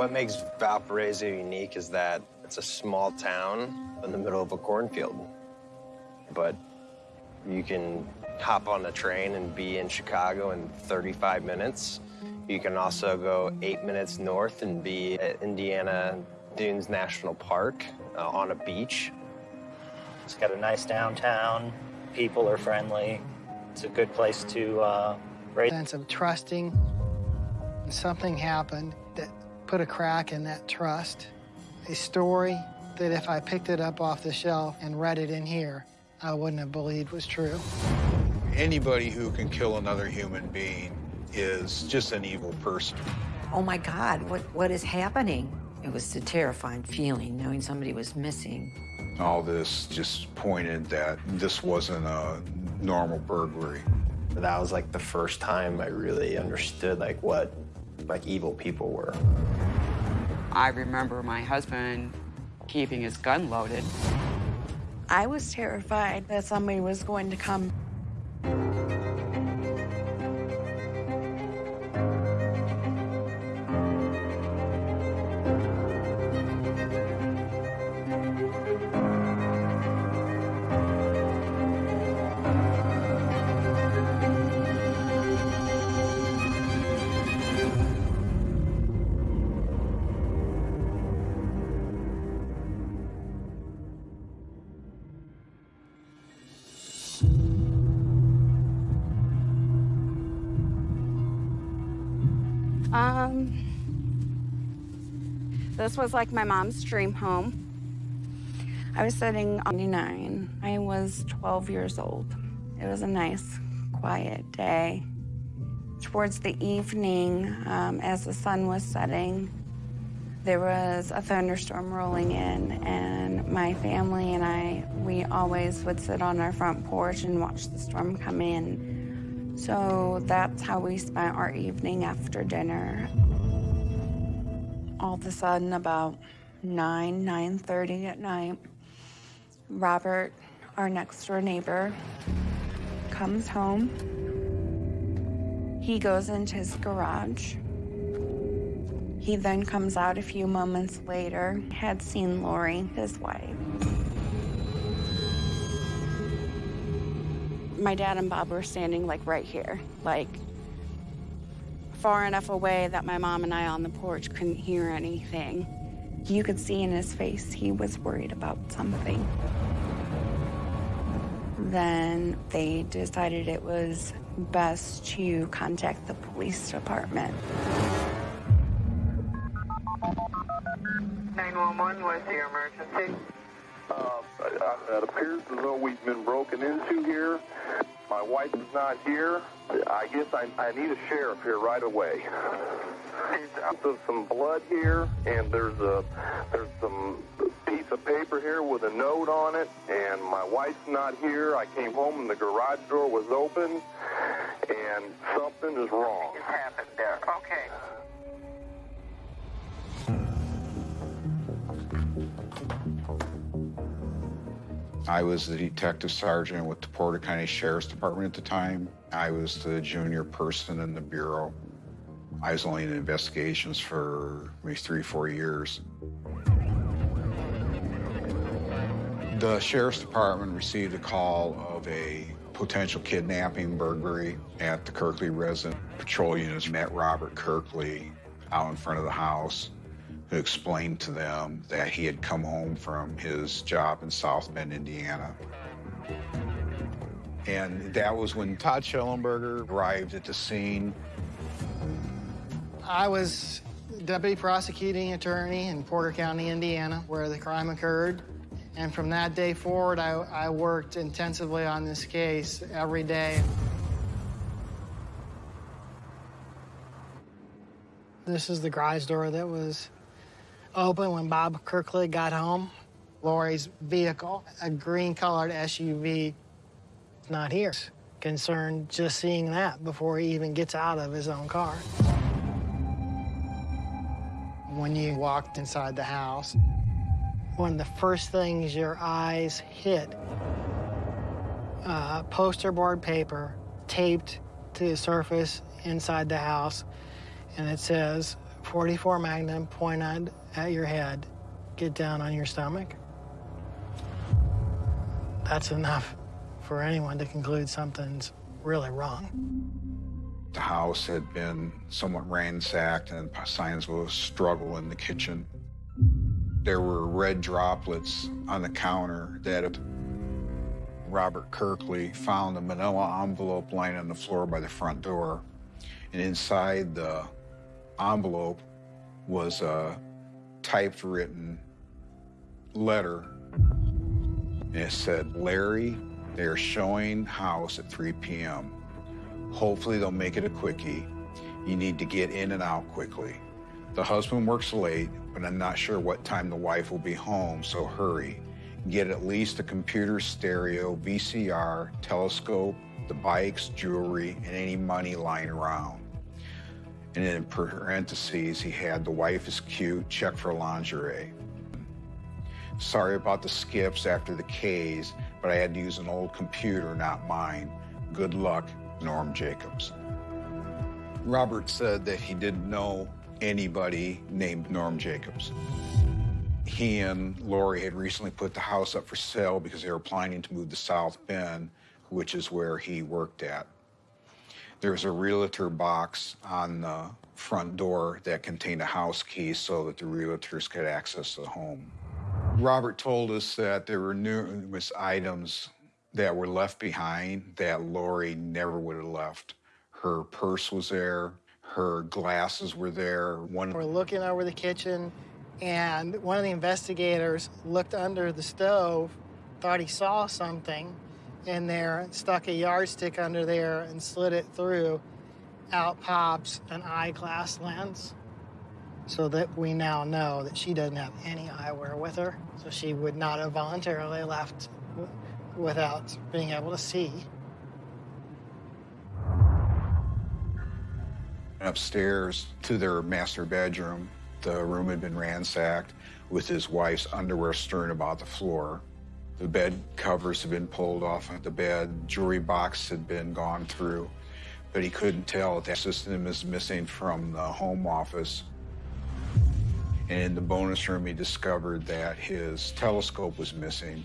What makes Valparaiso unique is that it's a small town in the middle of a cornfield. But you can hop on a train and be in Chicago in 35 minutes. You can also go eight minutes north and be at Indiana Dunes National Park uh, on a beach. It's got a nice downtown. People are friendly. It's a good place to uh, raise. Sense of trusting. Something happened that put a crack in that trust. A story that if I picked it up off the shelf and read it in here, I wouldn't have believed was true. Anybody who can kill another human being is just an evil person. Oh my God, what, what is happening? It was a terrifying feeling knowing somebody was missing. All this just pointed that this wasn't a normal burglary. That was like the first time I really understood like what like evil people were. I remember my husband keeping his gun loaded. I was terrified that somebody was going to come. This was like my mom's dream home. I was sitting on 99. I was 12 years old. It was a nice, quiet day. Towards the evening, um, as the sun was setting, there was a thunderstorm rolling in, and my family and I, we always would sit on our front porch and watch the storm come in. So that's how we spent our evening after dinner. All of a sudden, about 9, 9.30 at night, Robert, our next door neighbor, comes home. He goes into his garage. He then comes out a few moments later, had seen Lori, his wife. My dad and Bob were standing like right here, like far enough away that my mom and I on the porch couldn't hear anything. You could see in his face he was worried about something. Then they decided it was best to contact the police department. 911, what's your emergency? Uh, it appears as though we've been broken into here. My wife is not here. I guess I, I need a sheriff here right away. There's some blood here, and there's a there's some piece of paper here with a note on it, and my wife's not here. I came home and the garage door was open, and something is wrong. What happened there? Okay. I was the detective sergeant with the Porter County Sheriff's Department at the time. I was the junior person in the bureau. I was only in investigations for maybe three, four years. The Sheriff's Department received a call of a potential kidnapping burglary at the Kirkley residence. Patrol units met Robert Kirkley out in front of the house who explained to them that he had come home from his job in South Bend, Indiana. And that was when Todd Schellenberger arrived at the scene. I was deputy prosecuting attorney in Porter County, Indiana, where the crime occurred. And from that day forward, I, I worked intensively on this case every day. This is the garage door that was open when Bob Kirkley got home. Lori's vehicle, a green-colored SUV, is not here. Concerned just seeing that before he even gets out of his own car. When you walked inside the house, one of the first things your eyes hit, uh, poster board paper taped to the surface inside the house, and it says, 44 Magnum pointed at your head, get down on your stomach. That's enough for anyone to conclude something's really wrong. The house had been somewhat ransacked and signs of a struggle in the kitchen. There were red droplets on the counter that Robert Kirkley found a manila envelope lying on the floor by the front door. And inside the envelope was a typewritten letter. And it said, Larry, they are showing house at 3 p.m. Hopefully they'll make it a quickie. You need to get in and out quickly. The husband works late, but I'm not sure what time the wife will be home, so hurry. Get at least a computer stereo, VCR, telescope, the bikes, jewelry, and any money lying around. And in parentheses, he had the wife is cute, check for lingerie. Sorry about the skips after the K's, but I had to use an old computer, not mine. Good luck, Norm Jacobs. Robert said that he didn't know anybody named Norm Jacobs. He and Lori had recently put the house up for sale because they were planning to move to South Bend, which is where he worked at. There was a realtor box on the front door that contained a house key so that the realtors could access the home. Robert told us that there were numerous items that were left behind that Lori never would have left. Her purse was there, her glasses were there. One We're looking over the kitchen, and one of the investigators looked under the stove, thought he saw something in there, stuck a yardstick under there and slid it through. Out pops an eyeglass lens so that we now know that she doesn't have any eyewear with her, so she would not have voluntarily left without being able to see. Upstairs to their master bedroom, the room had been ransacked with his wife's underwear strewn about the floor. The bed covers had been pulled off of the bed, jewelry box had been gone through, but he couldn't tell that system is missing from the home office. And in the bonus room, he discovered that his telescope was missing,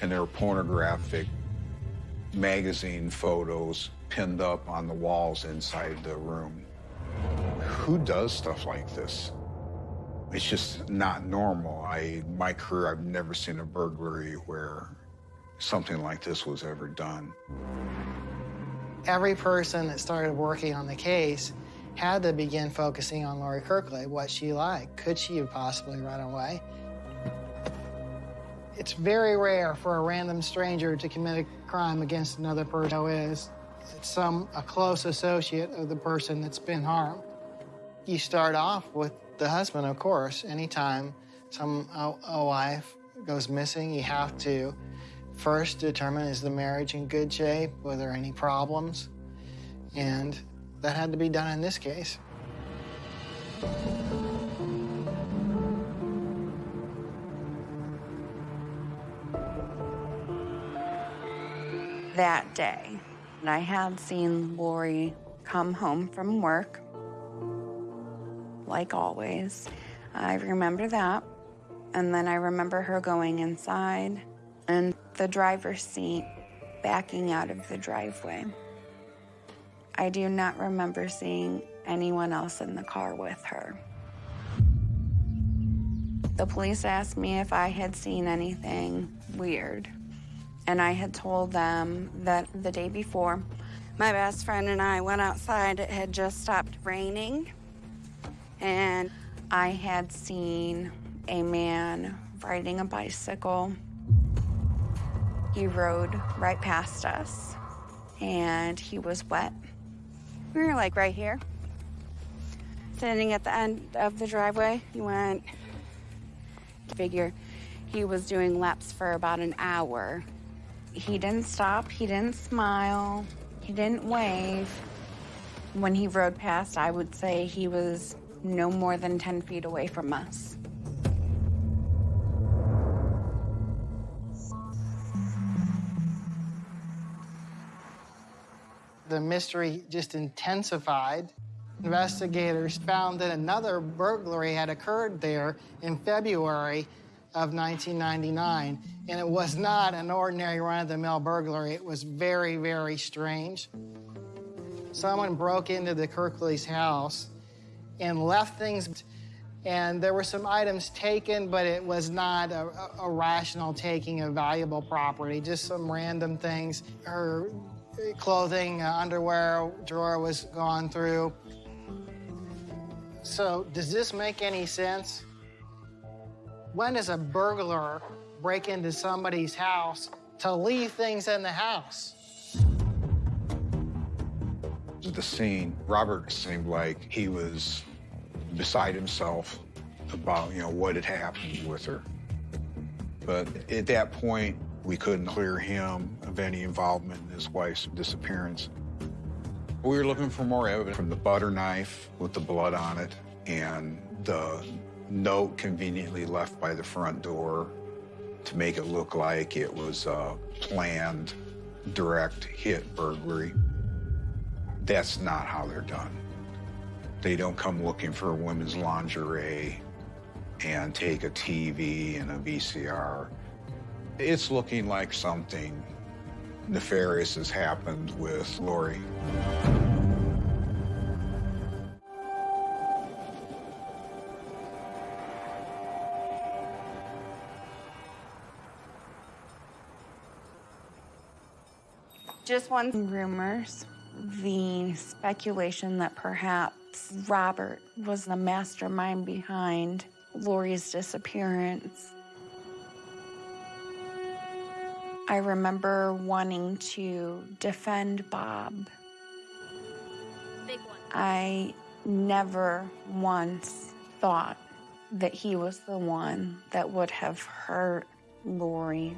and there were pornographic magazine photos pinned up on the walls inside the room. Who does stuff like this? It's just not normal. I, my career, I've never seen a burglary where something like this was ever done. Every person that started working on the case had to begin focusing on Lori Kirkley, what she liked. Could she have possibly run away? It's very rare for a random stranger to commit a crime against another person who is some a close associate of the person that's been harmed. You start off with the husband, of course. Anytime some a, wife goes missing, you have to first determine is the marriage in good shape? Were there any problems? And that had to be done in this case. That day, I had seen Lori come home from work, like always. I remember that. And then I remember her going inside and the driver's seat backing out of the driveway. I do not remember seeing anyone else in the car with her. The police asked me if I had seen anything weird. And I had told them that the day before, my best friend and I went outside. It had just stopped raining. And I had seen a man riding a bicycle. He rode right past us, and he was wet. We were like right here, standing at the end of the driveway. He went, figure, he was doing laps for about an hour. He didn't stop, he didn't smile, he didn't wave. When he rode past, I would say he was no more than 10 feet away from us. The mystery just intensified. Investigators found that another burglary had occurred there in February of 1999, and it was not an ordinary run-of-the-mill burglary. It was very, very strange. Someone broke into the Kirkleys' house and left things, and there were some items taken, but it was not a, a rational taking of valuable property, just some random things. Her clothing, uh, underwear drawer was gone through. So, does this make any sense? When does a burglar break into somebody's house to leave things in the house? The scene, Robert seemed like he was beside himself about, you know, what had happened with her. But at that point, we couldn't clear him of any involvement in his wife's disappearance. We were looking for more evidence from the butter knife with the blood on it and the note conveniently left by the front door to make it look like it was a planned direct hit burglary. That's not how they're done. They don't come looking for a women's lingerie and take a TV and a VCR. It's looking like something nefarious has happened with Lori. Just one rumors, the speculation that perhaps Robert was the mastermind behind Lori's disappearance. I remember wanting to defend Bob. I never once thought that he was the one that would have hurt Lori.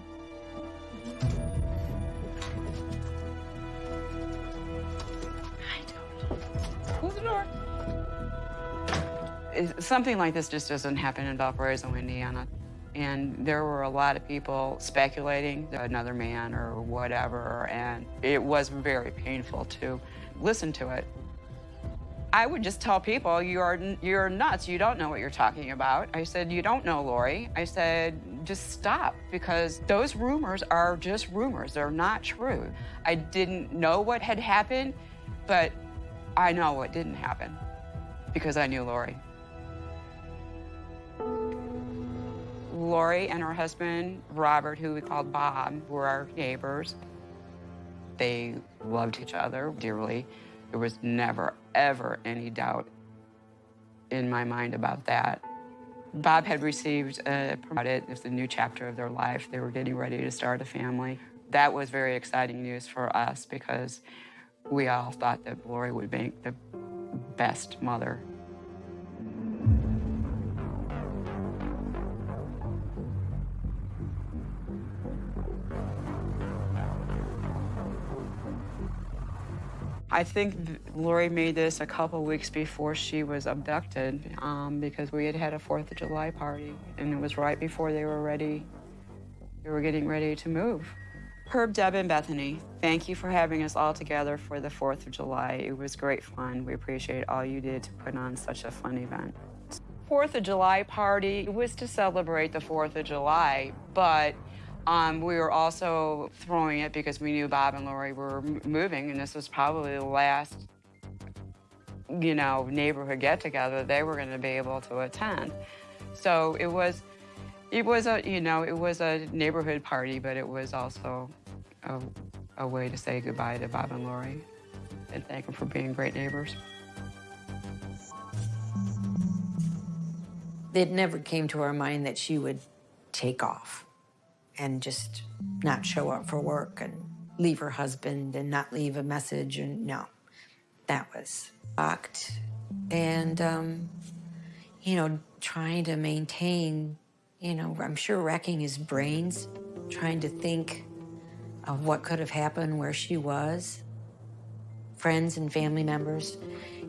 Something like this just doesn't happen in Valparaiso, Indiana. And there were a lot of people speculating another man or whatever, and it was very painful to listen to it. I would just tell people, you're, you're nuts. You don't know what you're talking about. I said, you don't know Lori. I said, just stop because those rumors are just rumors. They're not true. I didn't know what had happened, but I know what didn't happen because I knew Lori. Lori and her husband, Robert, who we called Bob, were our neighbors. They loved each other dearly. There was never, ever any doubt in my mind about that. Bob had received a promoted. It was a new chapter of their life. They were getting ready to start a family. That was very exciting news for us because we all thought that Lori would make the best mother. I think Lori made this a couple weeks before she was abducted um, because we had had a Fourth of July party, and it was right before they were ready. They were getting ready to move. Herb, Deb, and Bethany, thank you for having us all together for the 4th of July. It was great fun. We appreciate all you did to put on such a fun event. 4th of July party was to celebrate the 4th of July, but um, we were also throwing it because we knew Bob and Lori were moving, and this was probably the last, you know, neighborhood get together they were going to be able to attend. So it was it was a, you know, it was a neighborhood party, but it was also a, a way to say goodbye to Bob and Lori and thank them for being great neighbors. It never came to our mind that she would take off and just not show up for work and leave her husband and not leave a message. And no, that was fucked. And, um, you know, trying to maintain, you know, I'm sure wrecking his brains, trying to think of what could have happened where she was. Friends and family members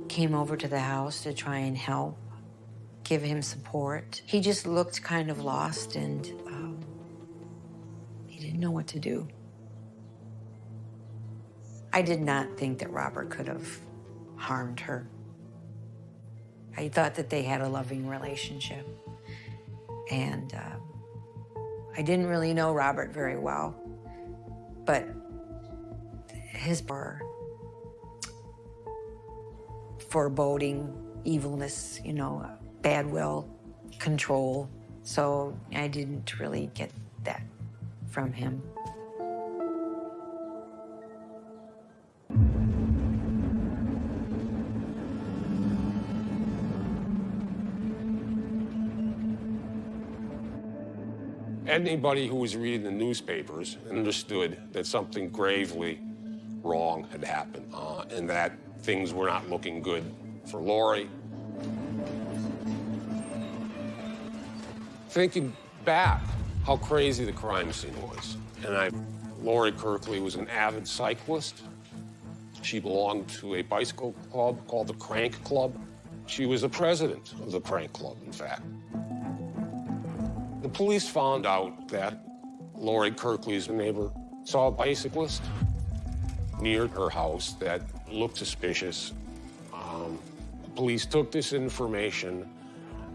came over to the house to try and help, give him support. He just looked kind of lost and know what to do. I did not think that Robert could have harmed her. I thought that they had a loving relationship. And uh, I didn't really know Robert very well, but his bar, foreboding, evilness, you know, bad will, control. So I didn't really get that from him. Anybody who was reading the newspapers understood that something gravely wrong had happened uh, and that things were not looking good for Lori. Thinking back, how crazy the crime scene was. And I, Lori Kirkley was an avid cyclist. She belonged to a bicycle club called the Crank Club. She was the president of the Crank Club, in fact. The police found out that Lori Kirkley's neighbor saw a bicyclist near her house that looked suspicious. Um, police took this information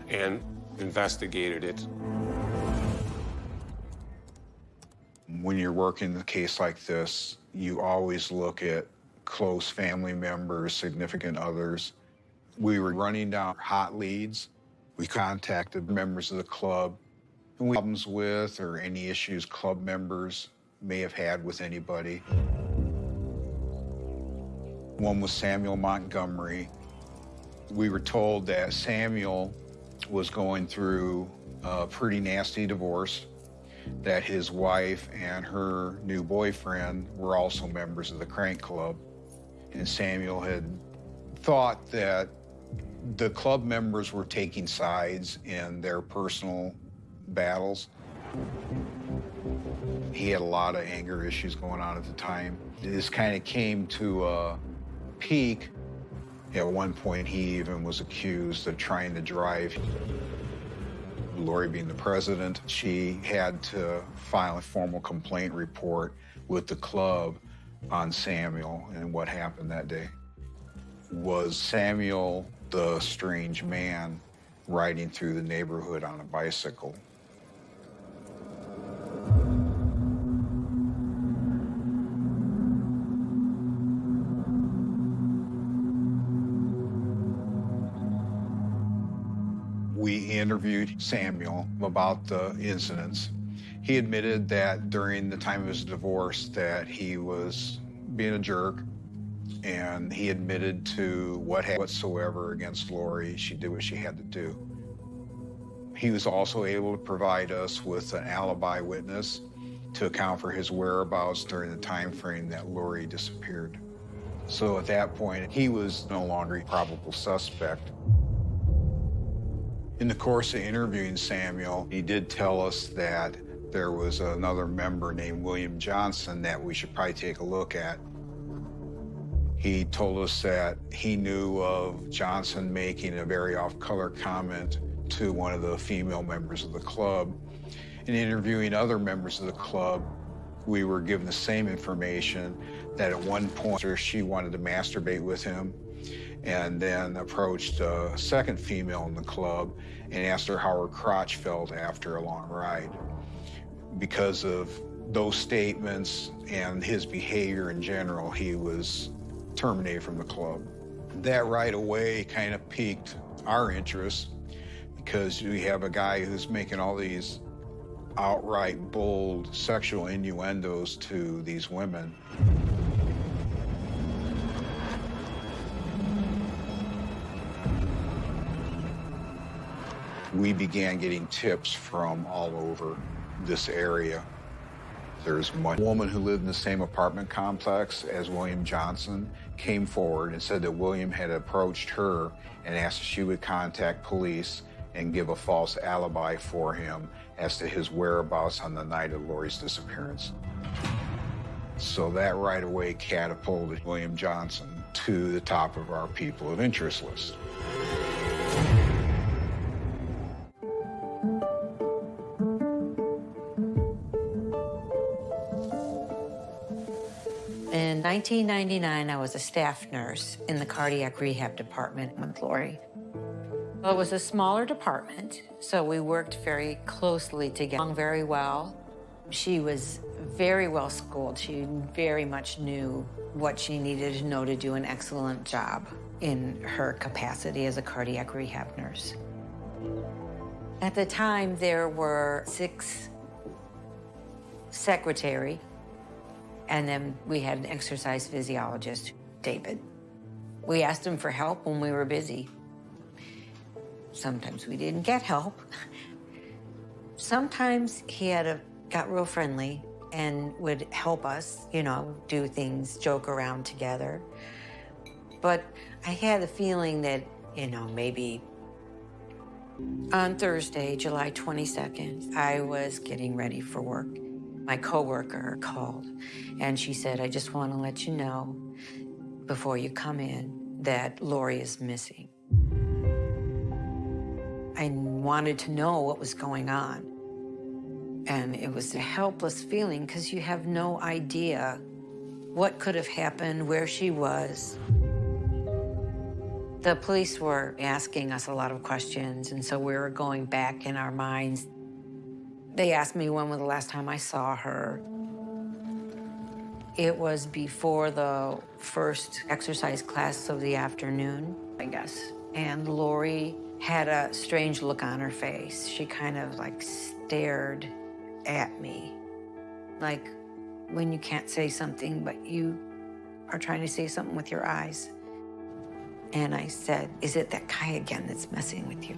and investigated it. When you're working a case like this, you always look at close family members, significant others. We were running down hot leads. We contacted members of the club and problems with or any issues club members may have had with anybody. One was Samuel Montgomery. We were told that Samuel was going through a pretty nasty divorce, that his wife and her new boyfriend were also members of the Crank Club. And Samuel had thought that the club members were taking sides in their personal battles. He had a lot of anger issues going on at the time. This kind of came to a peak. At one point, he even was accused of trying to drive. Lori being the president, she had to file a formal complaint report with the club on Samuel and what happened that day. Was Samuel the strange man riding through the neighborhood on a bicycle? Interviewed Samuel about the incidents. He admitted that during the time of his divorce that he was being a jerk and he admitted to what whatsoever against Lori. She did what she had to do. He was also able to provide us with an alibi witness to account for his whereabouts during the time frame that Lori disappeared. So at that point, he was no longer a probable suspect. In the course of interviewing Samuel, he did tell us that there was another member named William Johnson that we should probably take a look at. He told us that he knew of Johnson making a very off-color comment to one of the female members of the club. In interviewing other members of the club, we were given the same information that at one point or she wanted to masturbate with him and then approached a second female in the club and asked her how her crotch felt after a long ride. Because of those statements and his behavior in general, he was terminated from the club. That right away kind of piqued our interest because we have a guy who's making all these outright bold sexual innuendos to these women. We began getting tips from all over this area. There's one woman who lived in the same apartment complex as William Johnson came forward and said that William had approached her and asked if she would contact police and give a false alibi for him as to his whereabouts on the night of Lori's disappearance. So that right away catapulted William Johnson to the top of our people of interest list. In 1999, I was a staff nurse in the cardiac rehab department with Lori. Well, it was a smaller department, so we worked very closely together, very well. She was very well schooled. She very much knew what she needed to know to do an excellent job in her capacity as a cardiac rehab nurse. At the time, there were six secretary, and then we had an exercise physiologist, David. We asked him for help when we were busy. Sometimes we didn't get help. Sometimes he had a, got real friendly and would help us, you know, do things, joke around together. But I had a feeling that, you know, maybe on Thursday, July 22nd, I was getting ready for work. My coworker called and she said, I just want to let you know before you come in that Lori is missing. I wanted to know what was going on. And it was a helpless feeling because you have no idea what could have happened, where she was. The police were asking us a lot of questions, and so we were going back in our minds. They asked me when was the last time I saw her. It was before the first exercise class of the afternoon, I guess. And Lori had a strange look on her face. She kind of like stared at me, like when you can't say something, but you are trying to say something with your eyes. And I said, Is it that guy again that's messing with you?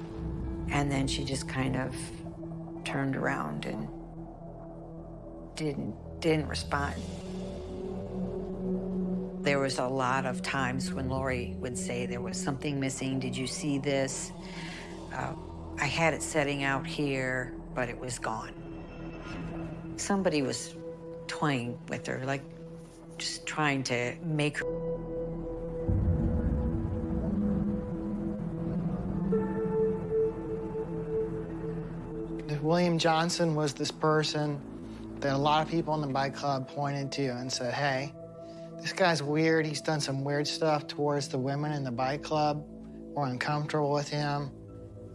And then she just kind of turned around and didn't didn't respond. There was a lot of times when Lori would say there was something missing. Did you see this? Uh, I had it setting out here, but it was gone. Somebody was toying with her, like just trying to make her. William Johnson was this person that a lot of people in the bike club pointed to and said, hey, this guy's weird. He's done some weird stuff towards the women in the bike club. We're uncomfortable with him.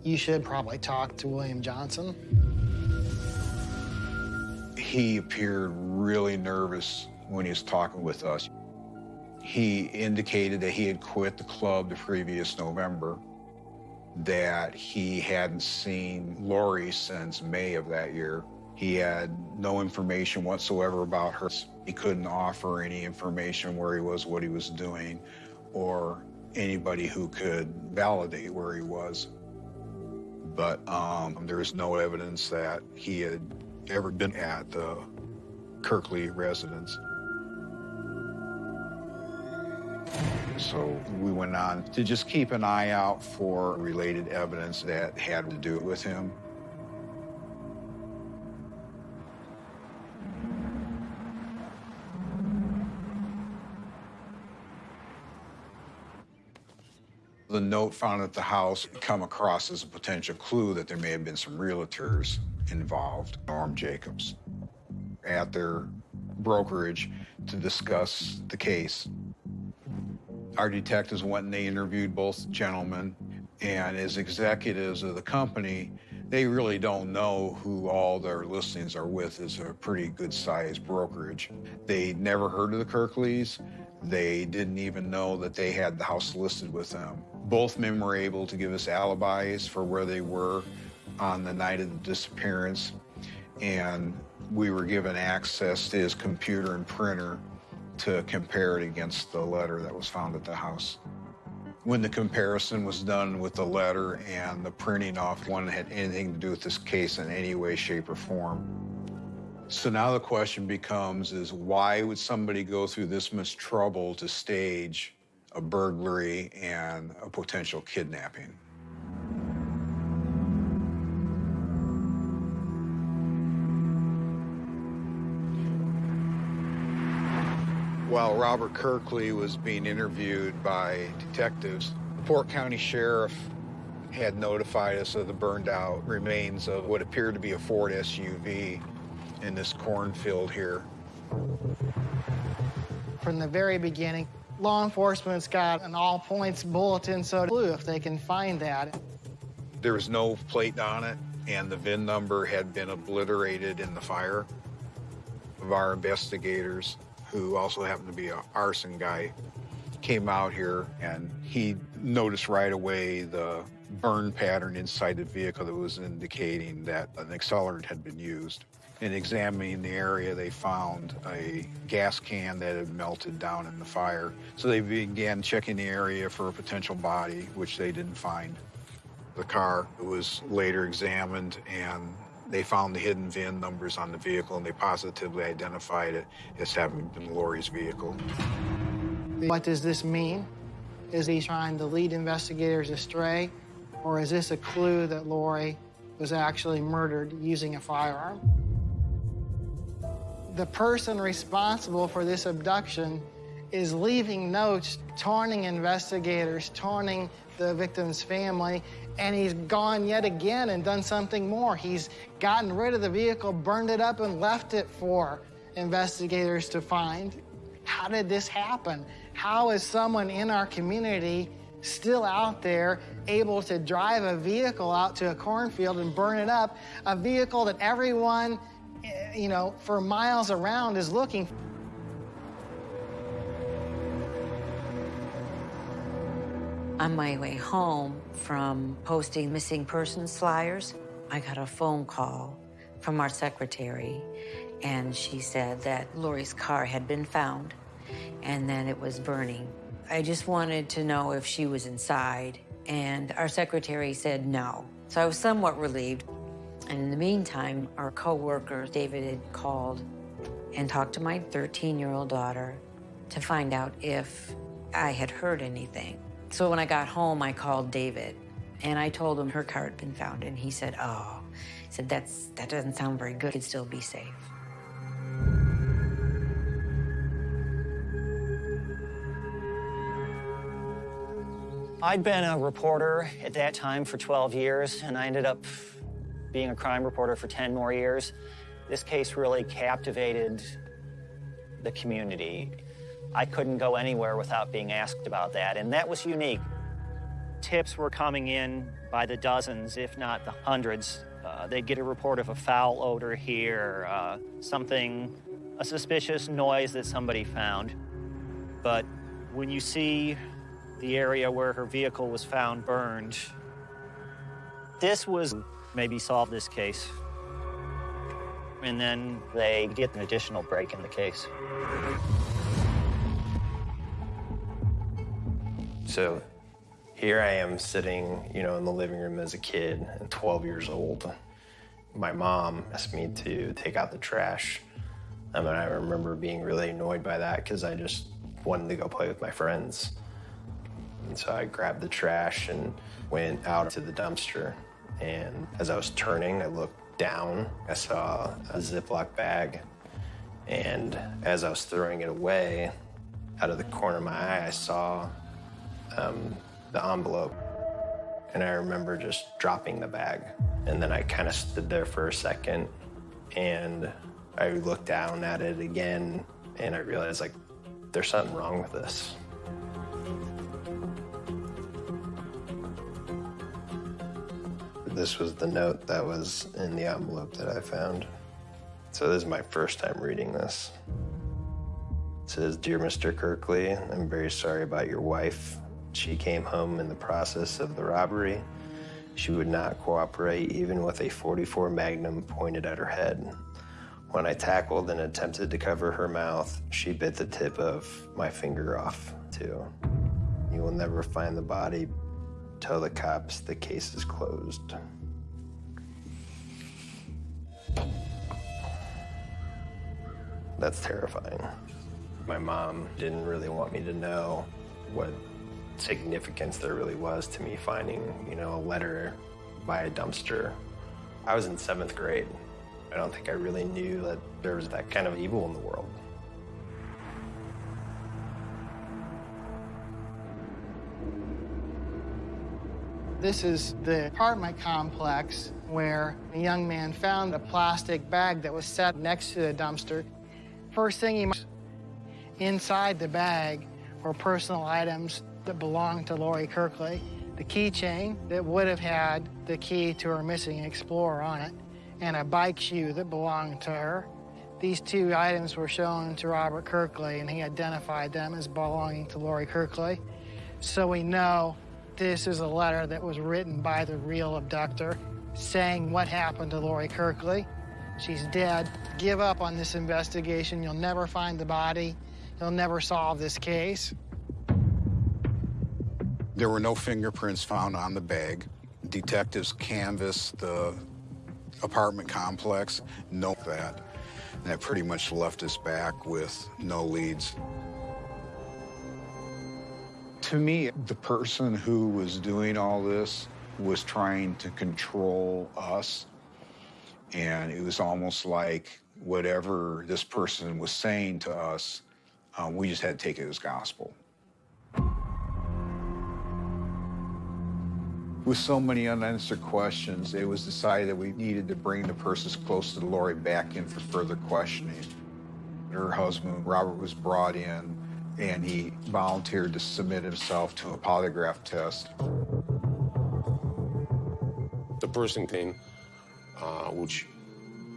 You should probably talk to William Johnson. He appeared really nervous when he was talking with us. He indicated that he had quit the club the previous November that he hadn't seen Lori since May of that year. He had no information whatsoever about her. He couldn't offer any information where he was, what he was doing, or anybody who could validate where he was. But um, there is no evidence that he had ever been at the Kirkley residence. So we went on to just keep an eye out for related evidence that had to do with him. The note found at the house come across as a potential clue that there may have been some realtors involved, Norm Jacobs, at their brokerage to discuss the case. Our detectives went and they interviewed both gentlemen, and as executives of the company, they really don't know who all their listings are with. It's a pretty good-sized brokerage. They never heard of the Kirkleys. They didn't even know that they had the house listed with them. Both men were able to give us alibis for where they were on the night of the disappearance, and we were given access to his computer and printer to compare it against the letter that was found at the house. When the comparison was done with the letter and the printing off one had anything to do with this case in any way, shape, or form. So now the question becomes is why would somebody go through this much trouble to stage a burglary and a potential kidnapping? While Robert Kirkley was being interviewed by detectives, the Porter County Sheriff had notified us of the burned out remains of what appeared to be a Ford SUV in this cornfield here. From the very beginning, law enforcement's got an all points bulletin, so if they can find that, There was no plate on it, and the VIN number had been obliterated in the fire. Of our investigators, who also happened to be an arson guy, came out here and he noticed right away the burn pattern inside the vehicle that was indicating that an accelerant had been used. In examining the area, they found a gas can that had melted down in the fire. So they began checking the area for a potential body, which they didn't find. The car was later examined and they found the hidden VIN numbers on the vehicle and they positively identified it as having been Lori's vehicle. What does this mean? Is he trying to lead investigators astray? Or is this a clue that Lori was actually murdered using a firearm? The person responsible for this abduction is leaving notes, taunting investigators, taunting the victim's family, and he's gone yet again and done something more. He's gotten rid of the vehicle, burned it up, and left it for investigators to find. How did this happen? How is someone in our community still out there able to drive a vehicle out to a cornfield and burn it up, a vehicle that everyone, eh, you know, for miles around is looking for? On my way home from posting missing persons flyers, I got a phone call from our secretary, and she said that Lori's car had been found and then it was burning. I just wanted to know if she was inside, and our secretary said no. So I was somewhat relieved. And in the meantime, our coworker, David, had called and talked to my 13-year-old daughter to find out if I had heard anything. So when I got home, I called David, and I told him her car had been found, and he said, oh, he said, That's, that doesn't sound very good. It could still be safe. I'd been a reporter at that time for 12 years, and I ended up being a crime reporter for 10 more years. This case really captivated the community. I couldn't go anywhere without being asked about that, and that was unique. Tips were coming in by the dozens, if not the hundreds. Uh, they'd get a report of a foul odor here, uh, something, a suspicious noise that somebody found. But when you see the area where her vehicle was found burned. This was maybe solve this case. And then they get an additional break in the case. So here I am sitting, you know, in the living room as a kid, 12 years old. My mom asked me to take out the trash. Um, I mean, I remember being really annoyed by that because I just wanted to go play with my friends. And so I grabbed the trash and went out to the dumpster. And as I was turning, I looked down. I saw a Ziploc bag. And as I was throwing it away, out of the corner of my eye, I saw um, the envelope. And I remember just dropping the bag. And then I kind of stood there for a second and I looked down at it again and I realized, like, there's something wrong with this. This was the note that was in the envelope that I found. So this is my first time reading this. It says, Dear Mr. Kirkley, I'm very sorry about your wife. She came home in the process of the robbery. She would not cooperate even with a 44 Magnum pointed at her head. When I tackled and attempted to cover her mouth, she bit the tip of my finger off, too. You will never find the body, Tell the cops the case is closed. That's terrifying. My mom didn't really want me to know what significance there really was to me finding, you know, a letter by a dumpster. I was in seventh grade. I don't think I really knew that there was that kind of evil in the world. This is the apartment complex where a young man found a plastic bag that was set next to the dumpster. First thing he inside the bag were personal items that belonged to Lori Kirkley. the keychain that would have had the key to her missing Explorer on it, and a bike shoe that belonged to her. These two items were shown to Robert Kirkley, and he identified them as belonging to Lori Kirkley. So we know this is a letter that was written by the real abductor saying what happened to Lori Kirkley. She's dead. Give up on this investigation. You'll never find the body. You'll never solve this case. There were no fingerprints found on the bag. Detectives canvassed the apartment complex, note that. And that pretty much left us back with no leads. To me, the person who was doing all this was trying to control us. And it was almost like whatever this person was saying to us, um, we just had to take it as gospel. With so many unanswered questions, it was decided that we needed to bring the persons close to Lori back in for further questioning. Her husband, Robert, was brought in and he volunteered to submit himself to a polygraph test. The person came, uh, which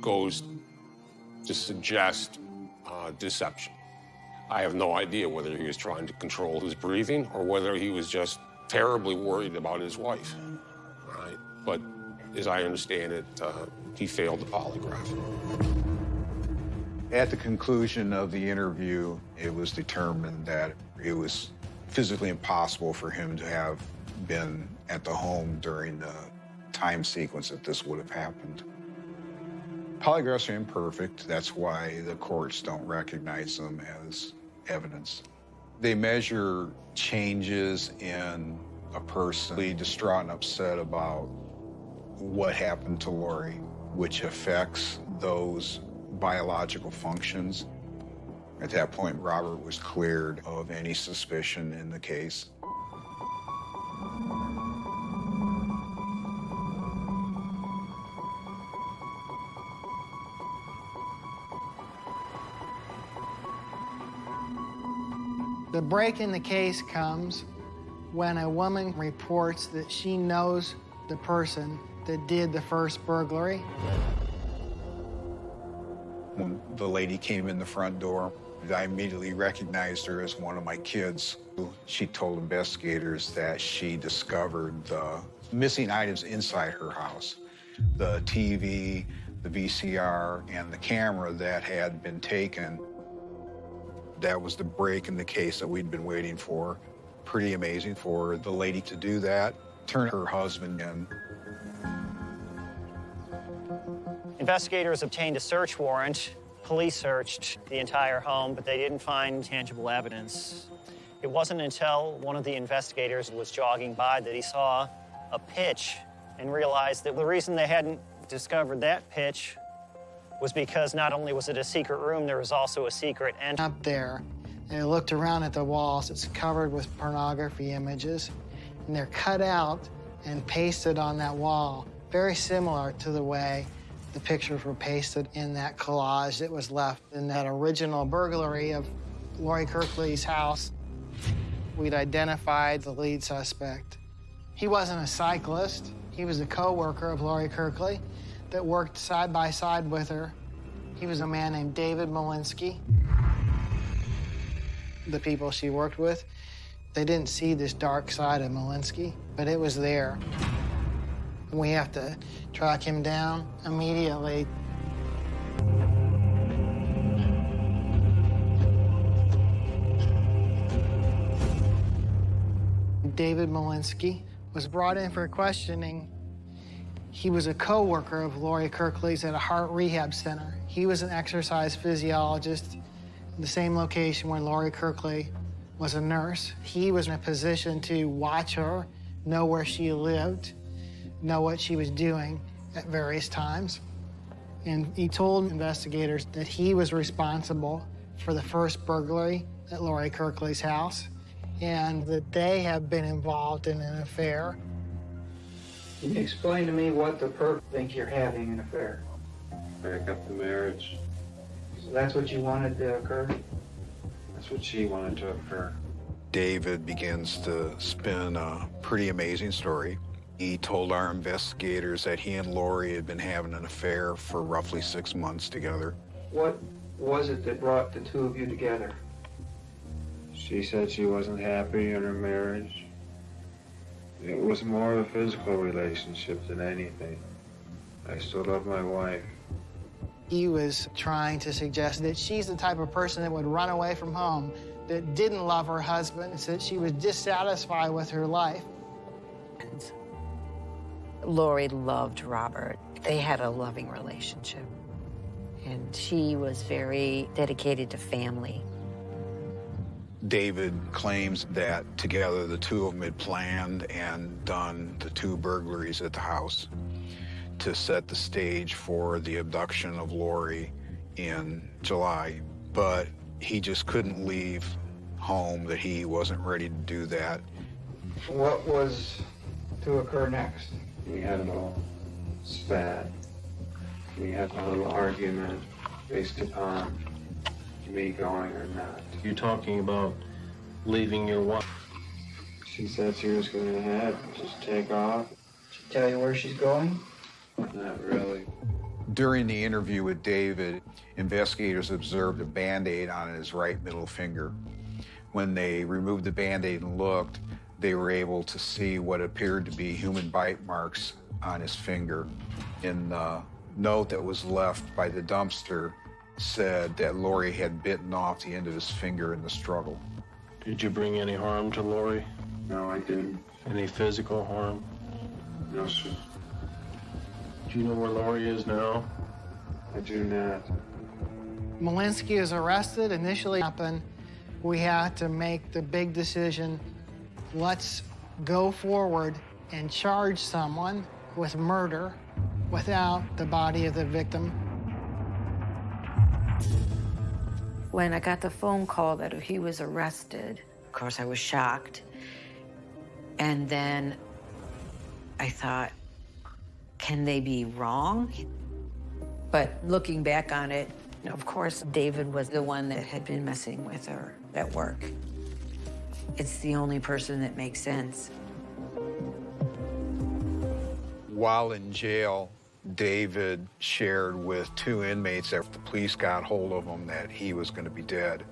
goes to suggest uh, deception. I have no idea whether he was trying to control his breathing or whether he was just terribly worried about his wife. Right? But as I understand it, uh, he failed the polygraph. At the conclusion of the interview, it was determined that it was physically impossible for him to have been at the home during the time sequence that this would have happened. Polygraphs are imperfect. That's why the courts don't recognize them as evidence. They measure changes in a person Be distraught and upset about what happened to Lori, which affects those biological functions. At that point, Robert was cleared of any suspicion in the case. Break in the case comes when a woman reports that she knows the person that did the first burglary. When the lady came in the front door, I immediately recognized her as one of my kids. She told investigators that she discovered the missing items inside her house. The TV, the VCR, and the camera that had been taken. That was the break in the case that we'd been waiting for. Pretty amazing for the lady to do that, turn her husband in. Investigators obtained a search warrant. Police searched the entire home, but they didn't find tangible evidence. It wasn't until one of the investigators was jogging by that he saw a pitch and realized that the reason they hadn't discovered that pitch was because not only was it a secret room, there was also a secret entrance. Up there, I looked around at the walls. It's covered with pornography images, and they're cut out and pasted on that wall, very similar to the way the pictures were pasted in that collage that was left in that original burglary of Lori Kirkley's house. We'd identified the lead suspect. He wasn't a cyclist. He was a co-worker of Lori Kirkley that worked side by side with her. He was a man named David Malinski. The people she worked with, they didn't see this dark side of Malinski, but it was there. We have to track him down immediately. David Malinski was brought in for questioning. He was a co-worker of Lori Kirkley's at a heart rehab center. He was an exercise physiologist in the same location where Lori Kirkley was a nurse. He was in a position to watch her, know where she lived, know what she was doing at various times. And he told investigators that he was responsible for the first burglary at Lori Kirkley's house and that they have been involved in an affair. Can you explain to me what the perp think you're having an affair? Break up the marriage. So that's what you wanted to occur? That's what she wanted to occur. David begins to spin a pretty amazing story. He told our investigators that he and Lori had been having an affair for roughly six months together. What was it that brought the two of you together? She said she wasn't happy in her marriage. It was more of a physical relationship than anything. I still love my wife. He was trying to suggest that she's the type of person that would run away from home, that didn't love her husband, and that she was dissatisfied with her life. Lori loved Robert. They had a loving relationship. And she was very dedicated to family. David claims that together the two of them had planned and done the two burglaries at the house to set the stage for the abduction of Lori in July. But he just couldn't leave home, that he wasn't ready to do that. What was to occur next? We had a little spat. We had a little argument based upon me going or not. You're talking about leaving your wife. She said she was going to have just take off. She tell you where she's going? Not really. During the interview with David, investigators observed a Band-Aid on his right middle finger. When they removed the Band-Aid and looked, they were able to see what appeared to be human bite marks on his finger. In the note that was left by the dumpster said that Lori had bitten off the end of his finger in the struggle. Did you bring any harm to Lori? No, I didn't. Any physical harm? No, sir. Do you know where Lori is now? I do not. Malinski is arrested. Initially happened, we had to make the big decision, let's go forward and charge someone with murder without the body of the victim. When I got the phone call that he was arrested, of course, I was shocked. And then I thought, can they be wrong? But looking back on it, of course, David was the one that had been messing with her at work. It's the only person that makes sense. While in jail, David shared with two inmates after the police got hold of him that he was going to be dead.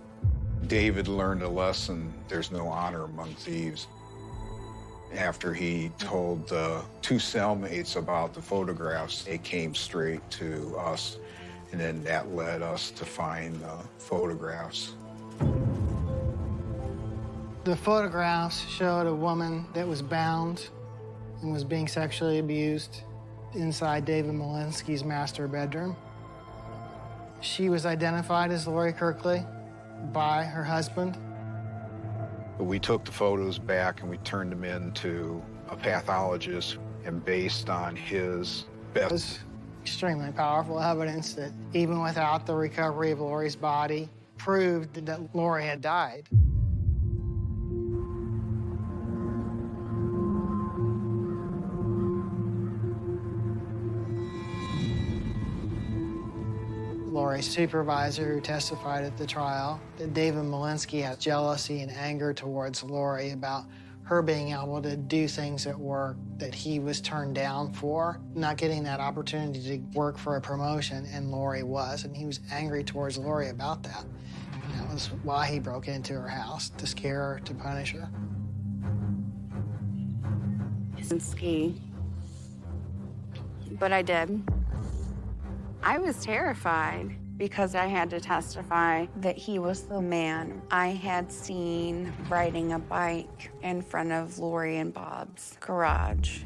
David learned a lesson there's no honor among thieves. After he told the two cellmates about the photographs, they came straight to us, and then that led us to find the photographs. The photographs showed a woman that was bound and was being sexually abused inside David Malinski's master bedroom. She was identified as Lori Kirkley by her husband. We took the photos back and we turned them in to a pathologist, and based on his It was extremely powerful evidence that even without the recovery of Lori's body, proved that Lori had died. Lori's supervisor who testified at the trial that David Malinski had jealousy and anger towards Lori about her being able to do things at work that he was turned down for, not getting that opportunity to work for a promotion, and Lori was, and he was angry towards Lori about that. And that was why he broke into her house, to scare her, to punish her. Ski. But I did. I was terrified because I had to testify that he was the man I had seen riding a bike in front of Lori and Bob's garage.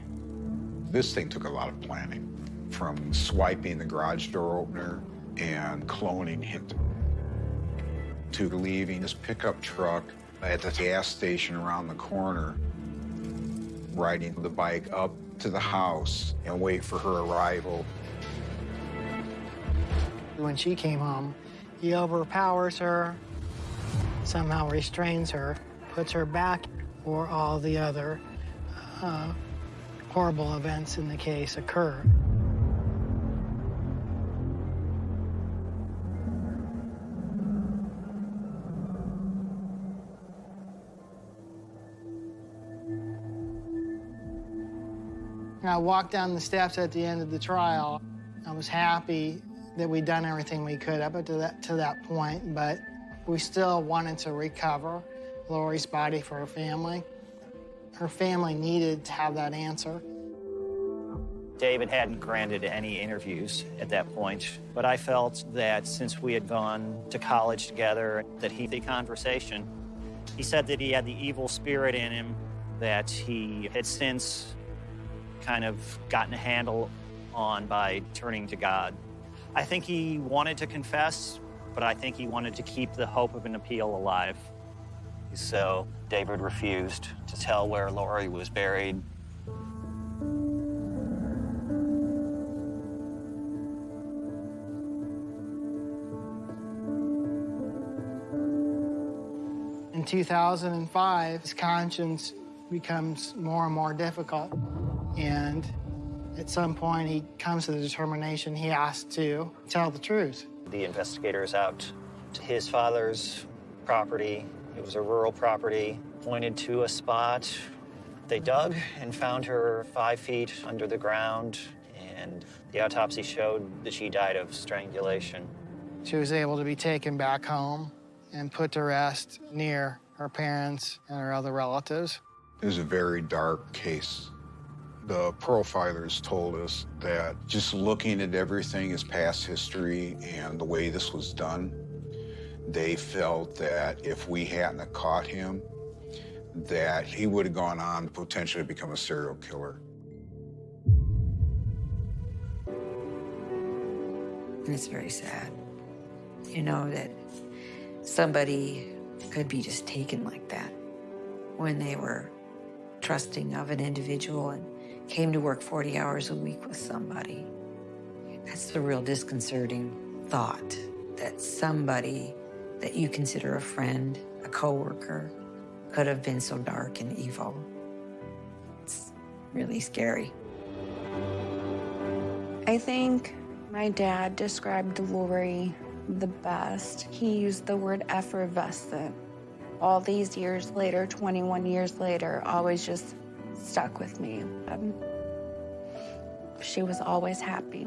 This thing took a lot of planning, from swiping the garage door opener and cloning him to leaving his pickup truck at the gas station around the corner, riding the bike up to the house and wait for her arrival. When she came home, he overpowers her, somehow restrains her, puts her back where all the other uh, horrible events in the case occur. And I walked down the steps at the end of the trial. I was happy that we'd done everything we could up to that, to that point, but we still wanted to recover Lori's body for her family. Her family needed to have that answer. David hadn't granted any interviews at that point, but I felt that since we had gone to college together, that he the conversation. He said that he had the evil spirit in him, that he had since kind of gotten a handle on by turning to God. I think he wanted to confess, but I think he wanted to keep the hope of an appeal alive. So David refused to tell where Lori was buried. In 2005, his conscience becomes more and more difficult. And at some point, he comes to the determination he has to tell the truth. The investigators out to his father's property. It was a rural property, pointed to a spot. They dug and found her five feet under the ground, and the autopsy showed that she died of strangulation. She was able to be taken back home and put to rest near her parents and her other relatives. It was a very dark case. The profilers told us that just looking at everything as past history and the way this was done, they felt that if we hadn't have caught him, that he would have gone on to potentially become a serial killer. And it's very sad, you know, that somebody could be just taken like that when they were trusting of an individual and came to work 40 hours a week with somebody. That's the real disconcerting thought that somebody that you consider a friend, a coworker, could have been so dark and evil. It's really scary. I think my dad described Lori the best. He used the word effervescent. All these years later, 21 years later, always just stuck with me. Um, she was always happy.